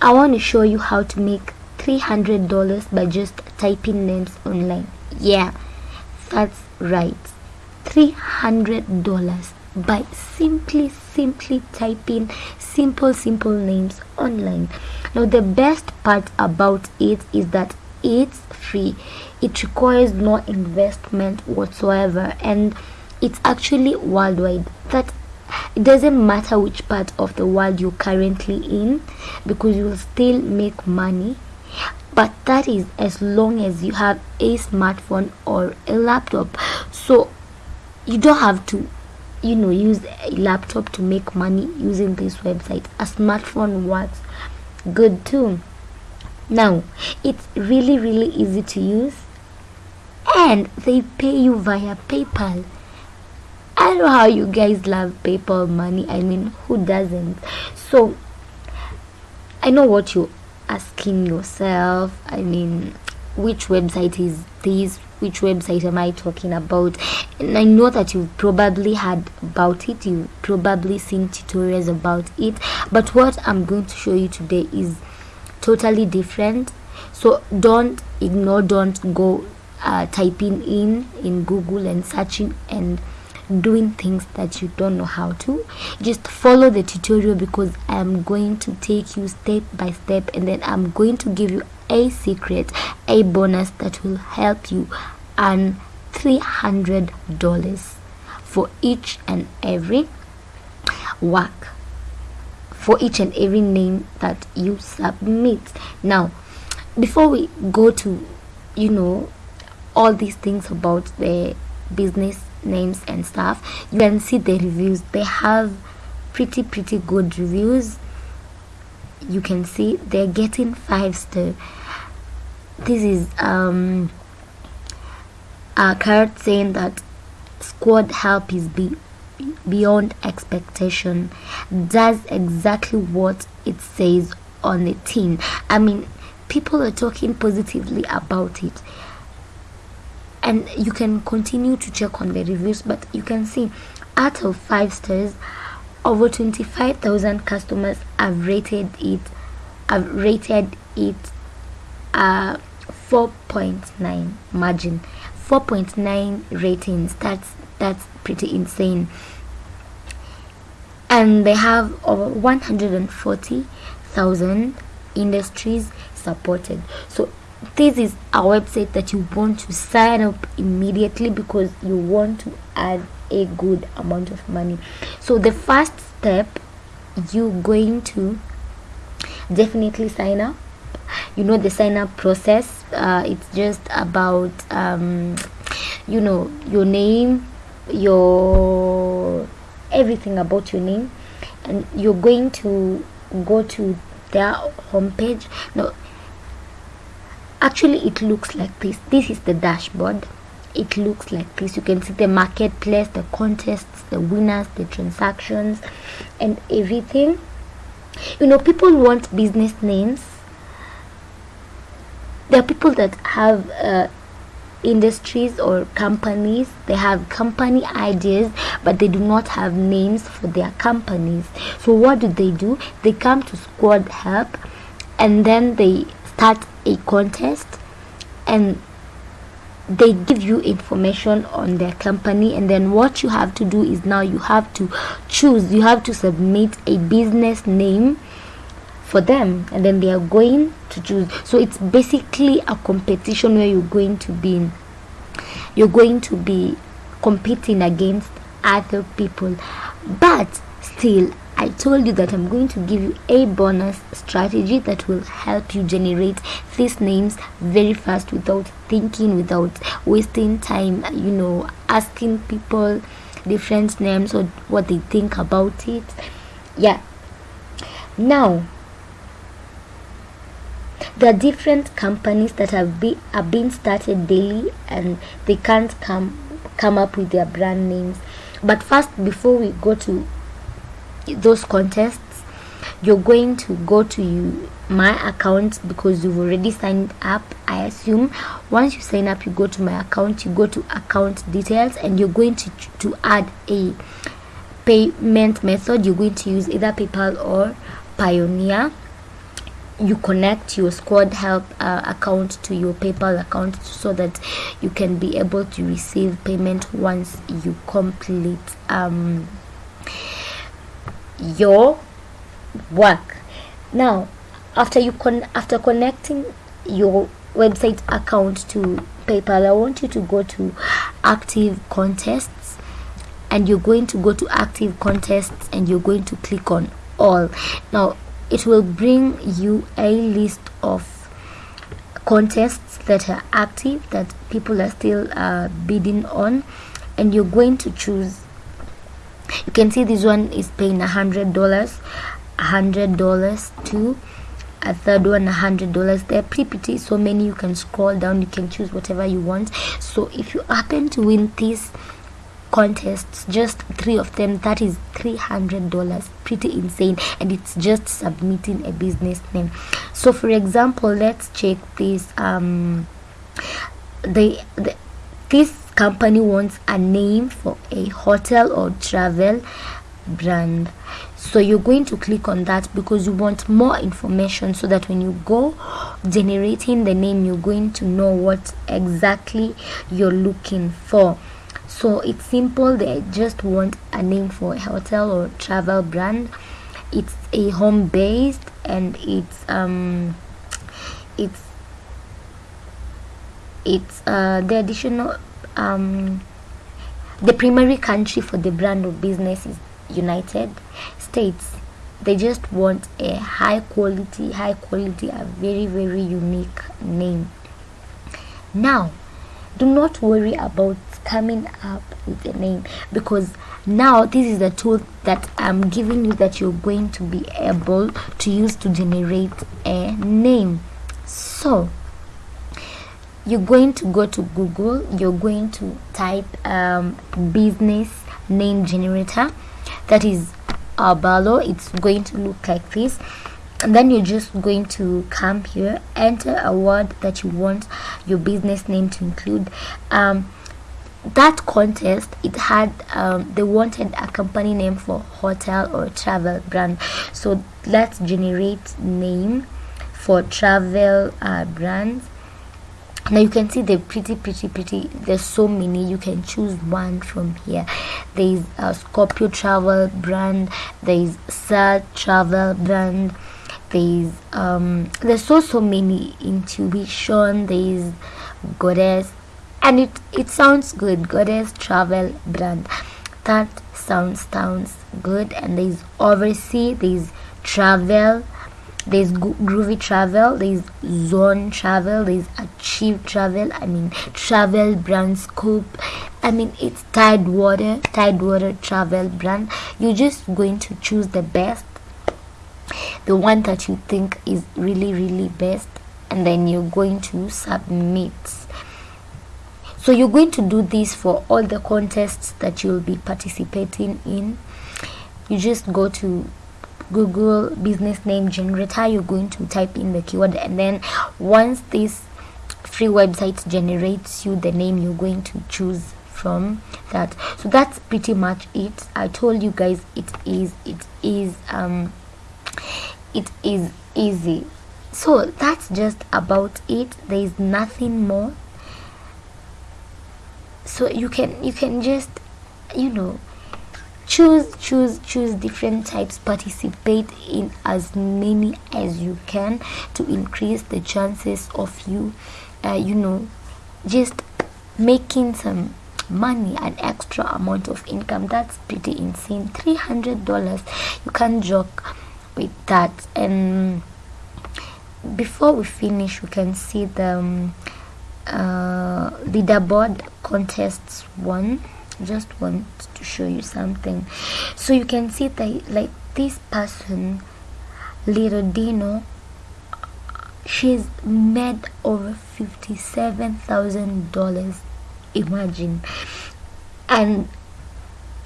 I want to show you how to make $300 by just typing names online. Yeah, that's right. $300 by simply simply typing simple simple names online now the best part about it is that it's free it requires no investment whatsoever and it's actually worldwide that it doesn't matter which part of the world you're currently in because you will still make money. But that is as long as you have a smartphone or a laptop. So you don't have to you know use a laptop to make money using this website. A smartphone works good too. Now it's really really easy to use and they pay you via paypal i know how you guys love paypal money i mean who doesn't? So i know what you're asking yourself. I mean which website is this? Which website am i talking about? And i know that you've probably heard about it. You've probably seen tutorials about it. But what i'm going to show you today is totally different. So don't ignore don't go uh, typing in in google and searching and doing things that you don't know how to just follow the tutorial because i'm going to take you step by step and then i'm going to give you a secret a bonus that will help you earn $300 for each and every work for each and every name that you submit. Now before we go to you know all these things about the business names and stuff you can see the reviews. They have pretty pretty good reviews. You can see they're getting five star this is um a card saying that Squadhelp is be beyond expectation. Does exactly what it says on the tin. I mean people are talking positively about it and you can continue to check on the reviews but you can see out of five stars over 25,000 customers have rated it have rated it uh 4.9 margin. 4.9 ratings. That's that's pretty insane. And they have over 140,000 industries supported. So this is a website that you want to sign up immediately because you want to add a good amount of money. So the first step you're going to definitely sign up. You know the sign up process uh, it's just about um, you know your name your everything about your name. And you're going to go to their homepage. No actually it looks like this. This is the dashboard. It looks like this. You can see the marketplace the contests the winners the transactions and everything. You know people want business names. There are people that have uh, industries or companies. They have company ideas but they do not have names for their companies. So what do they do? They come to Squadhelp and then they start a contest and they give you information on their company and then what you have to do is now you have to choose you have to submit a business name for them and then they are going to choose. So it's basically a competition where you're going to be you're going to be competing against other people. But still I told you that I'm going to give you a bonus strategy that will help you generate these names very fast without thinking, without wasting time, you know, asking people different names or what they think about it. Yeah. Now, there are different companies that have been are being started daily and they can't come come up with their brand names but first before we go to those contests you're going to go to you, my account because you've already signed up i assume. Once you sign up you go to my account you go to account details and you're going to to add a payment method. You're going to use either paypal or Payoneer. You connect your Squadhelp uh, account to your paypal account so that you can be able to receive payment once you complete um, your work. Now after you con after connecting your website account to paypal i want you to go to active contests and you're going to go to active contests and you're going to click on all. Now it will bring you a list of contests that are active that people are still uh, bidding on and you're going to choose you can see this one is paying a hundred dollars a hundred dollars to a third one a hundred dollars. They're pretty pretty so many you can scroll down. You can choose whatever you want. So if you happen to win this contests just three of them that is 300 dollars. Pretty insane. And it's just submitting a business name. So for example let's check this um the, the this company wants a name for a hotel or travel brand. So you're going to click on that because you want more information so that when you go generating the name you're going to know what exactly you're looking for. So it's simple. They just want a name for a hotel or travel brand. It's a home based and it's um it's it's uh the additional um the primary country for the brand of business is united states. They just want a high quality high quality a very very unique name. Now do not worry about coming up with a name because now this is the tool that i'm giving you that you're going to be able to use to generate a name. So you're going to go to google you're going to type um, business name generator. That is Abalo it's going to look like this. And then you're just going to come here enter a word that you want your business name to include. Um, that contest it had um, they wanted a company name for hotel or travel brand. So let's generate name for travel uh, brands now you can see they're pretty pretty pretty there's so many. You can choose one from here. There's a scorpio travel brand there's sad travel brand there's um there's so so many. Intuition there's goddess and it it sounds good. Goddess travel brand. That sounds sounds good. And there's oversea there's travel there's groovy travel there's zone travel there's achieve travel i mean travel brand scope. I mean it's tidewater tidewater travel brand. You're just going to choose the best the one that you think is really really best and then you're going to submit. So you're going to do this for all the contests that you'll be participating in. You just go to google business name generator you're going to type in the keyword and then once this free website generates you the name you're going to choose from that. So that's pretty much it. I told you guys it is it is um it is easy. So that's just about it. There is nothing more. So you can you can just you know choose choose choose different types. Participate in as many as you can to increase the chances of you uh, you know just making some money an extra amount of income. That's pretty insane. 300 dollars. You can't joke with that. And before we finish we can see the um, uh, leaderboard contests one just want to show you something. So you can see that like this person little dino she's made over fifty-seven thousand dollars imagine. And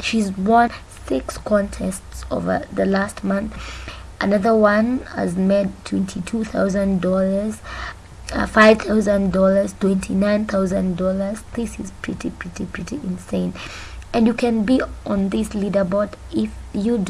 she's won six contests over the last month. Another one has made twenty-two thousand dollars uh, five thousand dollars twenty nine thousand dollars. This is pretty pretty pretty insane. And you can be on this leaderboard if you do